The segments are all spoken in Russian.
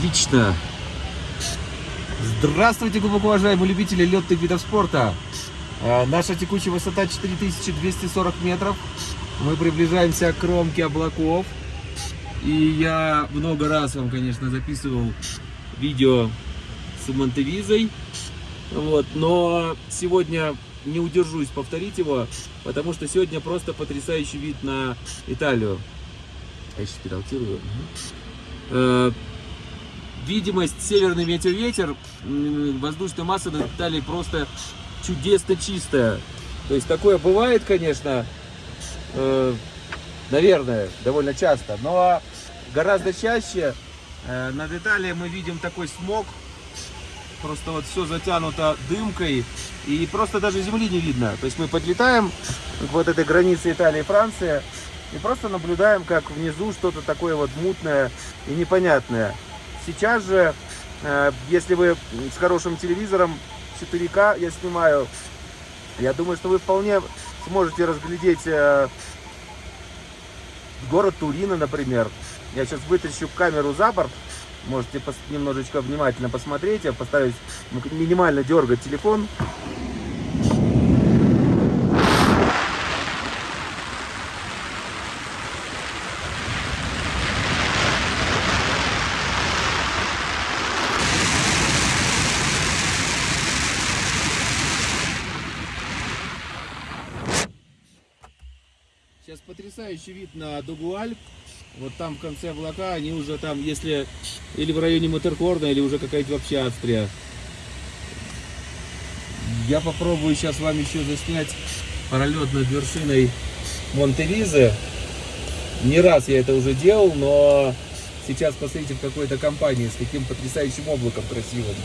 Отлично. Здравствуйте, глубоко уважаемые любители летных видов спорта. Э, Наша текущая высота 4240 метров. Мы приближаемся к кромке облаков. И я много раз вам, конечно, записывал видео с Монтевизой. Вот, но сегодня не удержусь повторить его, потому что сегодня просто потрясающий вид на Италию. Я сейчас переалтирую. Видимость северный ветер-ветер, воздушная масса над Италией просто чудесно чистая. То есть такое бывает, конечно, э, наверное, довольно часто, но гораздо чаще э, над Италией мы видим такой смог, просто вот все затянуто дымкой и просто даже земли не видно. То есть мы подлетаем к вот этой границе Италии и Франции и просто наблюдаем, как внизу что-то такое вот мутное и непонятное. Сейчас же, э, если вы с хорошим телевизором 4К я снимаю, я думаю, что вы вполне сможете разглядеть э, город Турина, например. Я сейчас вытащу камеру за борт, можете немножечко внимательно посмотреть. Я постараюсь минимально дергать телефон. Сейчас потрясающий вид на дугу Альп. Вот там в конце облака, они уже там, если или в районе Матерхорна, или уже какая-то вообще Австрия. Я попробую сейчас вам еще заснять пролет над вершиной Монтевизы. Не раз я это уже делал, но сейчас посмотрите в какой-то компании с таким потрясающим облаком красивым.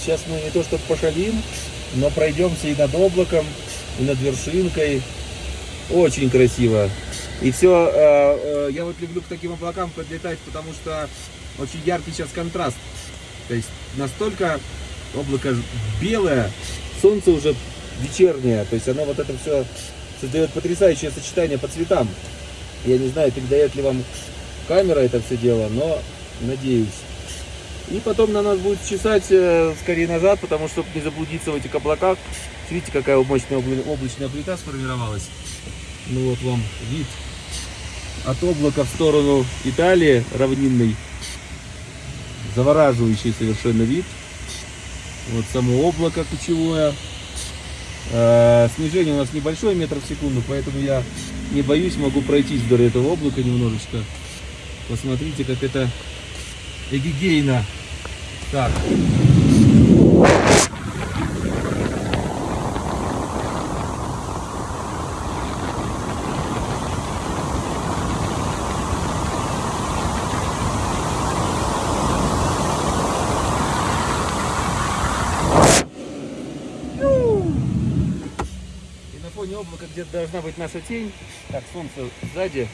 Сейчас мы не то что пошалим, но пройдемся и над облаком, и над вершинкой. Очень красиво. И все, я вот люблю к таким облакам подлетать, потому что очень яркий сейчас контраст. То есть настолько облако белое, солнце уже вечернее, то есть оно вот это все создает потрясающее сочетание по цветам. Я не знаю, передает ли вам камера это все дело, но надеюсь. И потом на нас будет чесать э, скорее назад, потому что не заблудиться в этих облаках. Видите, какая мощная обла- облачная плита сформировалась. Ну вот вам вид от облака в сторону Италии равнинный. Завораживающий совершенно вид. Вот само облако кучевое. Э, Снижение у нас небольшое, метр в секунду, поэтому я не боюсь, могу пройтись вдоль этого облака немножечко. Посмотрите, как это эгигейно. Так. И на фоне облака где-то должна быть наша тень. Так, солнце сзади.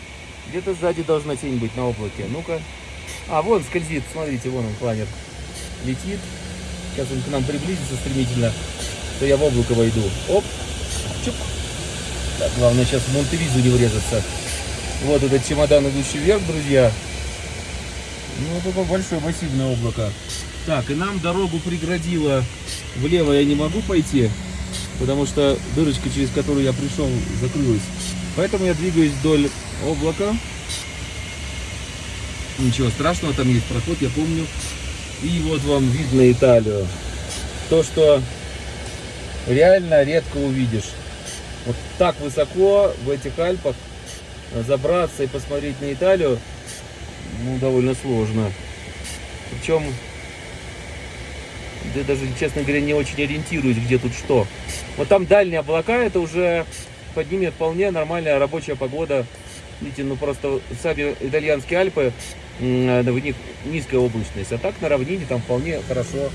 Где-то сзади должна тень быть на облаке. Ну-ка. А, вон скользит. Смотрите, вон он, планер. Летит. Сейчас он к нам приблизится стремительно. То я в облако войду. Оп. Чук. Так, главное сейчас в Монтевизу не врезаться. Вот этот чемодан, идущий вверх, друзья. Ну, такое большое массивное облако. Так, и нам дорогу преградило. Влево я не могу пойти потому что дырочка, через которую я пришел, закрылась. Поэтому я двигаюсь вдоль облака. Ничего страшного, там есть проход, я помню. И вот вам видно Италию. То, что реально редко увидишь. Вот так высоко в этих Альпах забраться и посмотреть на Италию, ну, довольно сложно. Причем я даже, честно говоря, не очень ориентируюсь, где тут что. Вот там дальние облака, это уже под ними вполне нормальная рабочая погода. Видите, ну просто сами итальянские Альпы, в них низкая облачность, а так на равнине там вполне хорошо.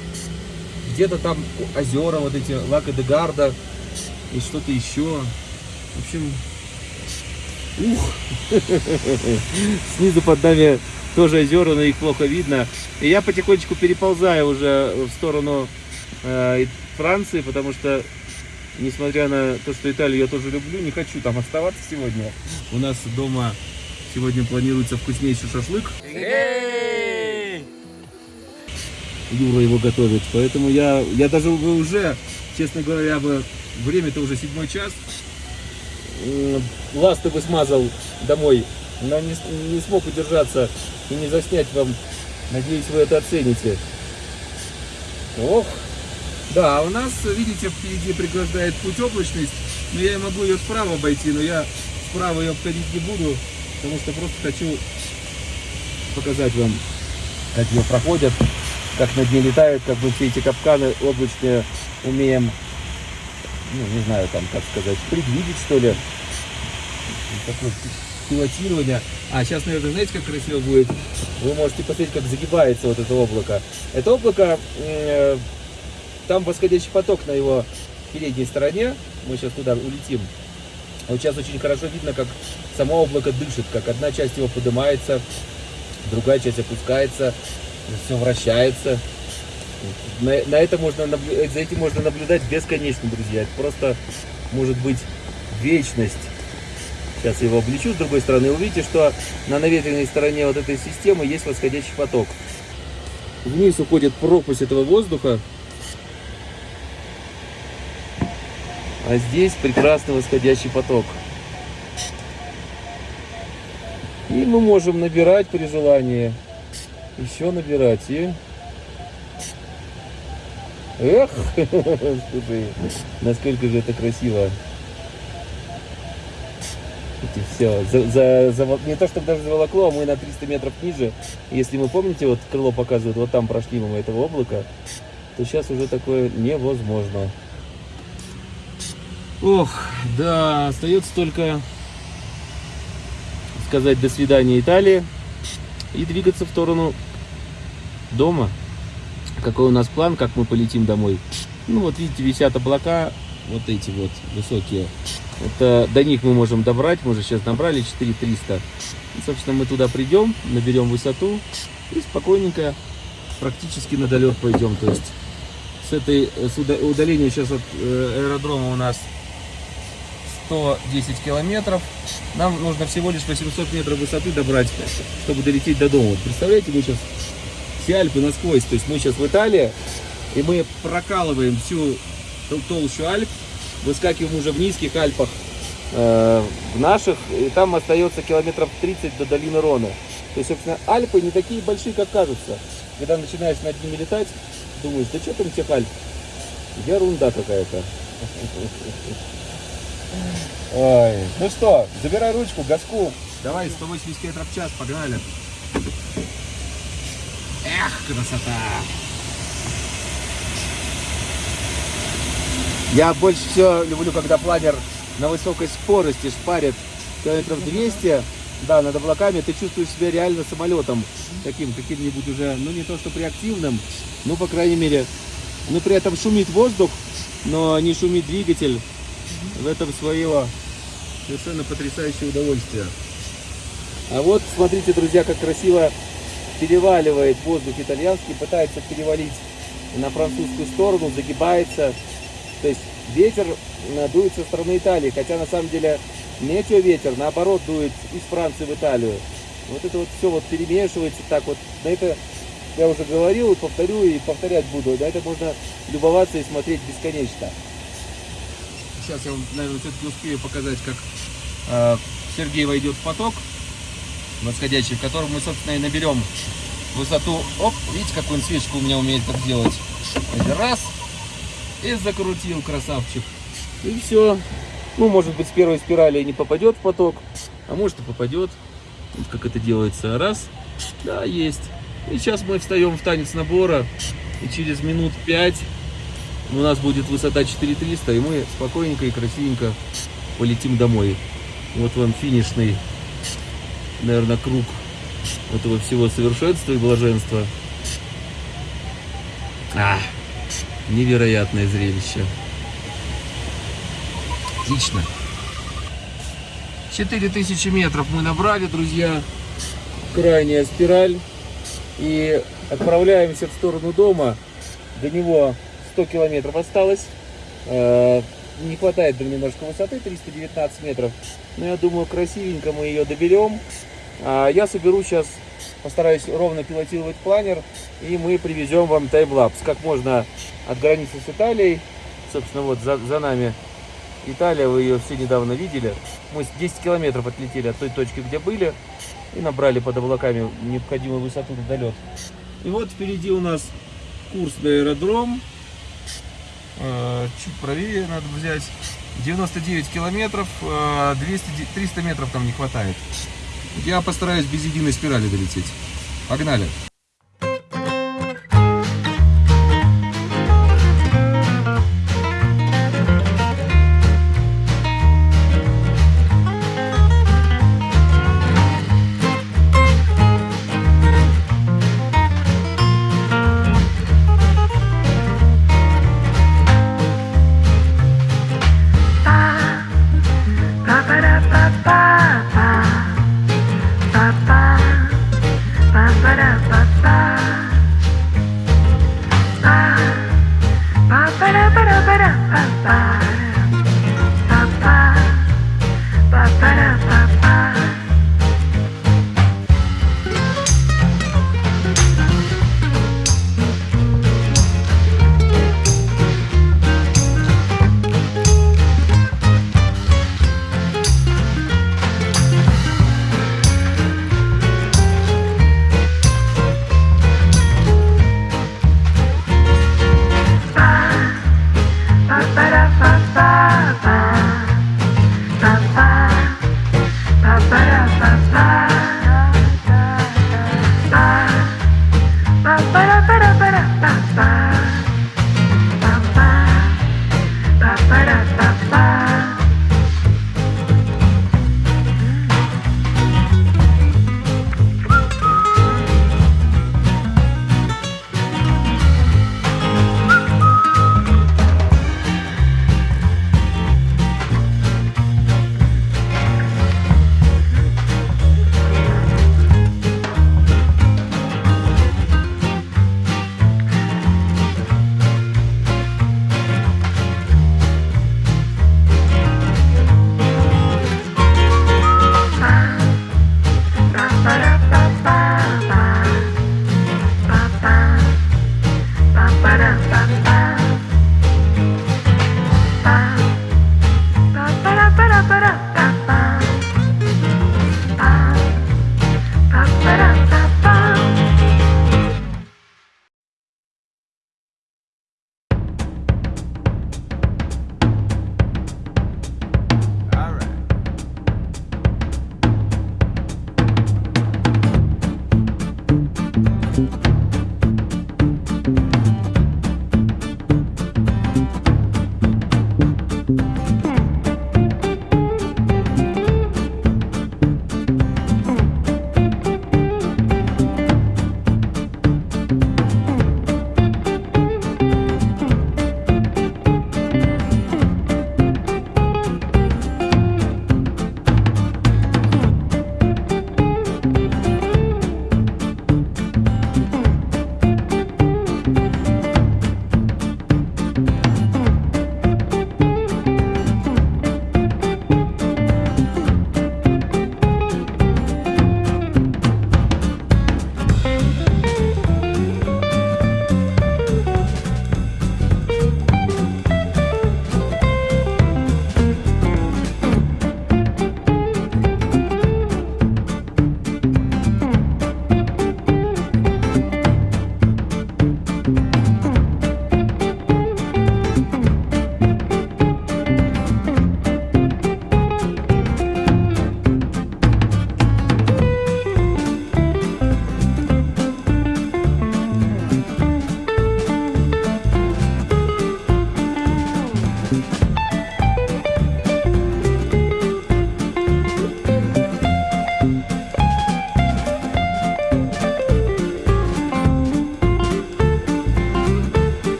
Где-то там озера, вот эти Лака де Гарда и что-то еще. В общем, ух, снизу под нами тоже озера, но их плохо видно. И я потихонечку переползаю уже в сторону э, Франции, потому что, несмотря на то, что Италию я тоже люблю, не хочу там оставаться сегодня. У нас дома сегодня планируется вкуснейший шашлык. Юра его готовит. Поэтому я, я даже уже, честно говоря, бы время-то уже седьмой час. М, Ласты бы смазал домой, но не, не смог удержаться и не заснять вам. Надеюсь, вы это оцените. Ох, да, а у нас, видите, впереди преграждает путь облачность, но я могу ее справа обойти, но я справа ее обходить не буду, потому что просто хочу показать вам, как ее проходят, как над ней летают, как мы все эти капканы облачные умеем, ну, не знаю, там, как сказать, предвидеть, что ли. Такое пилотирование. А сейчас, наверное, знаете, как красиво будет? Вы можете посмотреть, как загибается вот это облако. Это облако, э, там восходящий поток на его передней стороне. Мы сейчас туда улетим. Вот сейчас очень хорошо видно, как само облако дышит, как одна часть его поднимается, другая часть опускается, все вращается. На, на это можно, за этим можно наблюдать бесконечно, друзья. Это просто может быть вечность. Сейчас его облечу с другой стороны. Увидите, что на наветренной стороне вот этой системы есть восходящий поток. Вниз уходит пропасть этого воздуха. А здесь прекрасный восходящий поток. И мы можем набирать при желании. Еще набирать. И... Эх, насколько же это красиво. Все, за, за- за- не то чтобы даже заволокло, а мы на 300 метров ниже. Если мы помните, вот крыло показывает, вот там прошли мимо этого облака, то сейчас уже такое невозможно. Ох, да, остается только сказать до свидания Италии и двигаться в сторону дома. Какой у нас план, как мы полетим домой? Ну вот видите, висят облака, вот эти вот высокие. Это до них мы можем добрать, мы уже сейчас набрали 4300. И, собственно, мы туда придем, наберем высоту и спокойненько практически на долет пойдем. То есть с этой с уда- удаления сейчас от э, аэродрома у нас 110 километров. Нам нужно всего лишь 800 метров высоты добрать, чтобы долететь до дома. Представляете, мы сейчас все Альпы насквозь. То есть мы сейчас в Италии, и мы прокалываем всю тол- толщу Альп, выскакиваем уже в низких Альпах, э, в наших, и там остается километров 30 до долины Рона. То есть, собственно, Альпы не такие большие, как кажутся. Когда начинаешь над ними летать, думаешь, да что там тех Альп? Ерунда какая-то. Ой. Ну что, забирай ручку, газку. Давай, 180 км в час, погнали. Эх, красота. Я больше всего люблю, когда планер на высокой скорости шпарит километров 200, да, над облаками, ты чувствуешь себя реально самолетом, таким каким-нибудь уже, ну не то что реактивным, ну по крайней мере, ну при этом шумит воздух, но не шумит двигатель. В этом свое совершенно потрясающее удовольствие. А вот смотрите, друзья, как красиво переваливает воздух итальянский, пытается перевалить на французскую сторону, загибается. То есть ветер э, дует со стороны Италии, хотя на самом деле метеоветер, наоборот, дует из Франции в Италию. Вот это вот все вот перемешивается так вот. На это я уже говорил повторю, и повторять буду. На это можно любоваться и смотреть бесконечно. Сейчас я вам, наверное, все-таки успею показать, как э, Сергей войдет в поток восходящий, в котором мы, собственно, и наберем высоту. Оп, видите, какую он свечку у меня умеет так делать. Раз, и закрутил красавчик. И все. Ну, может быть, с первой спирали не попадет в поток, а может и попадет. Вот как это делается. Раз, да, есть. И сейчас мы встаем в танец набора, и через минут пять у нас будет высота 4300, и мы спокойненько и красивенько полетим домой. Вот вам финишный, наверное, круг этого всего совершенства и блаженства. А, невероятное зрелище. Отлично. 4000 метров мы набрали, друзья. Крайняя спираль. И отправляемся в сторону дома. До него 100 километров осталось. Э, Не хватает нам немножко высоты, 319 метров. Но я думаю, красивенько мы ее доберем. А Я соберу сейчас постараюсь ровно пилотировать планер, и мы привезем вам таймлапс, как можно от границы с Италией. Собственно, вот за, за нами Италия, вы ее все недавно видели. Мы 10 километров отлетели от той точки, где были, и набрали под облаками необходимую высоту на долет. И вот впереди у нас курс на аэродром. Э, чуть правее надо взять. 99 километров, 200, э, 300 метров там не хватает. Я постараюсь без единой спирали долететь. Погнали!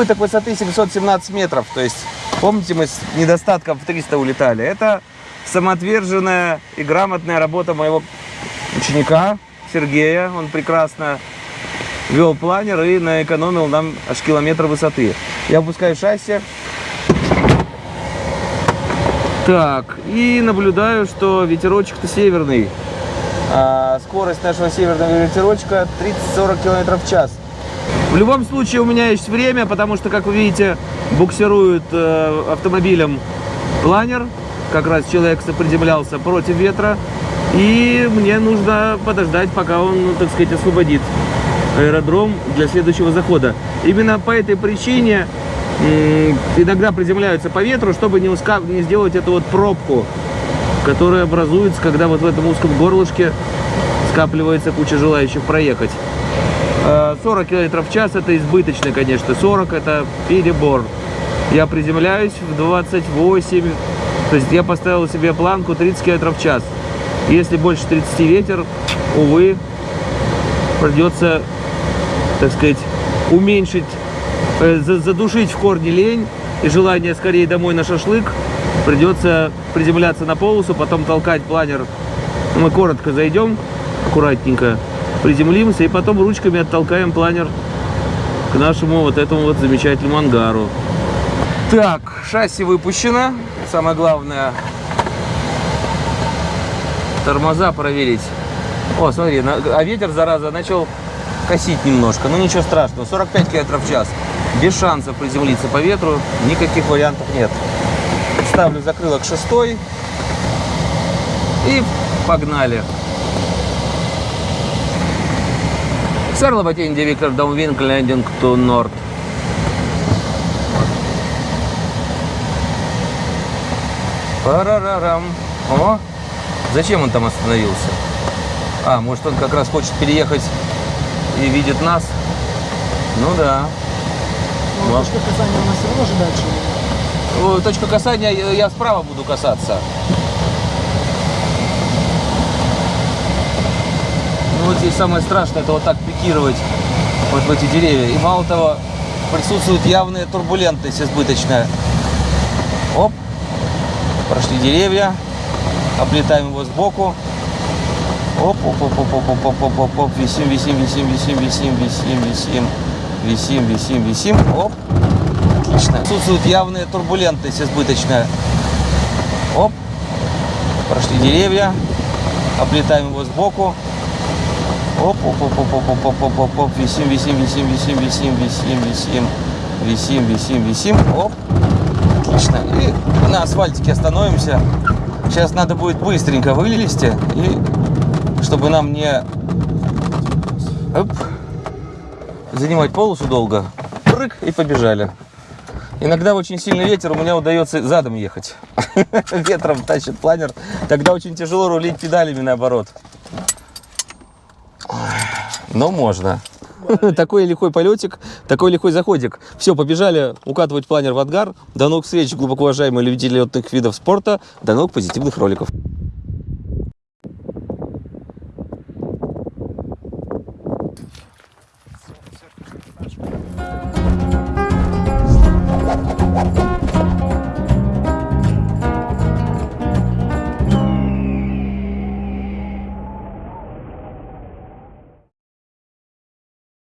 Избыток высоты 717 метров. То есть, помните, мы с недостатком в 300 улетали. Это самоотверженная и грамотная работа моего ученика Сергея. Он прекрасно вел планер и наэкономил нам аж километр высоты. Я опускаю шасси. Так, и наблюдаю, что ветерочек-то северный. А скорость нашего северного ветерочка 30-40 км в час. В любом случае у меня есть время, потому что, как вы видите, буксирует э, автомобилем планер. Как раз человек соприземлялся против ветра. И мне нужно подождать, пока он, так сказать, освободит аэродром для следующего захода. Именно по этой причине иногда приземляются по ветру, чтобы не, уска... не сделать эту вот пробку, которая образуется, когда вот в этом узком горлышке скапливается куча желающих проехать. 40 км в час это избыточно, конечно. 40 это перебор. Я приземляюсь в 28, то есть я поставил себе планку 30 км в час. Если больше 30 ветер, увы, придется, так сказать, уменьшить, э, задушить в корне лень и желание скорее домой на шашлык. Придется приземляться на полосу, потом толкать планер. Мы коротко зайдем, аккуратненько, приземлимся и потом ручками оттолкаем планер к нашему вот этому вот замечательному ангару. Так, шасси выпущено. Самое главное, тормоза проверить. О, смотри, а ветер, зараза, начал косить немножко. Ну ничего страшного, 45 км в час. Без шансов приземлиться по ветру, никаких вариантов нет. Ставлю закрылок шестой и погнали. Сарлова Инди Виктор Даунвинг Лендинг to Норд. Парарарам. О, зачем он там остановился? А, может он как раз хочет переехать и видит нас? Ну да. Ну, точка касания у нас все равно же дальше. Точка касания, я справа буду касаться. Вот здесь самое страшное, это вот так пикировать вот в эти деревья. И мало того, присутствует явная турбулентность избыточная. Оп, прошли деревья, облетаем его сбоку. Оп, оп, оп, оп, оп, оп, оп, оп, оп, висим, висим, висим, висим, висим, висим, висим, висим, висим, висим, оп. Отлично. Присутствует явная турбулентность избыточная. Оп, прошли деревья, облетаем его сбоку. Оп, оп, оп, оп, оп, оп, оп, оп, оп, висим, висим, висим, висим, висим, висим, висим, висим, висим, висим, оп. Отлично. И на асфальтике остановимся. Сейчас надо будет быстренько вылезти, и чтобы нам не оп, занимать полосу долго. Прыг и побежали. Иногда очень сильный ветер, у меня удается задом ехать. Ветром тащит планер. Тогда очень тяжело рулить педалями наоборот. Но можно. Такой лихой полетик, такой лихой заходик. Все, побежали укатывать планер в ангар. До новых встреч, глубоко уважаемые любители летных видов спорта. До новых позитивных роликов.